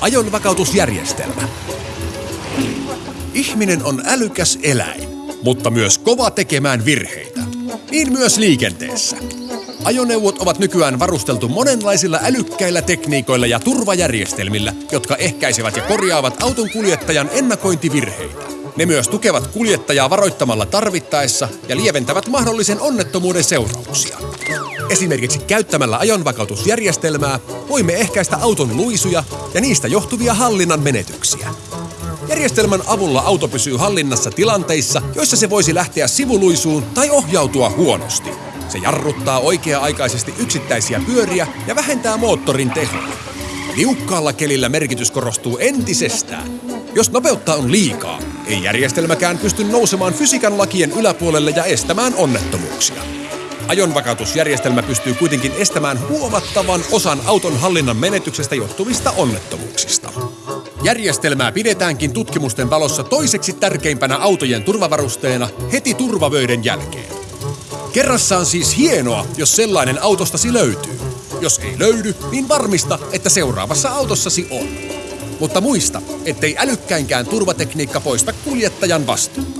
Ajonvakautusjärjestelmä. Ihminen on älykäs eläin, mutta myös kova tekemään virheitä. Niin myös liikenteessä. Ajoneuvot ovat nykyään varusteltu monenlaisilla älykkäillä tekniikoilla ja turvajärjestelmillä, jotka ehkäisevät ja korjaavat auton kuljettajan ennakointivirheitä. Ne myös tukevat kuljettajaa varoittamalla tarvittaessa ja lieventävät mahdollisen onnettomuuden seurauksia. Esimerkiksi käyttämällä ajonvakautusjärjestelmää voimme ehkäistä auton luisuja ja niistä johtuvia hallinnan menetyksiä. Järjestelmän avulla auto pysyy hallinnassa tilanteissa, joissa se voisi lähteä sivuluisuun tai ohjautua huonosti. Se jarruttaa oikea-aikaisesti yksittäisiä pyöriä ja vähentää moottorin tehoa. Liukkaalla kelillä merkitys korostuu entisestään. Jos nopeutta on liikaa, ei järjestelmäkään pysty nousemaan fysiikan lakien yläpuolelle ja estämään onnettomuuksia. Ajonvakautusjärjestelmä pystyy kuitenkin estämään huomattavan osan auton hallinnan menetyksestä johtuvista onnettomuuksista. Järjestelmää pidetäänkin tutkimusten valossa toiseksi tärkeimpänä autojen turvavarusteena heti turvavöiden jälkeen. Kerrassaan siis hienoa, jos sellainen autostasi löytyy. Jos ei löydy, niin varmista, että seuraavassa autossasi on. Mutta muista, ettei älykkäinkään turvatekniikka poista kuljettajan vastuuta.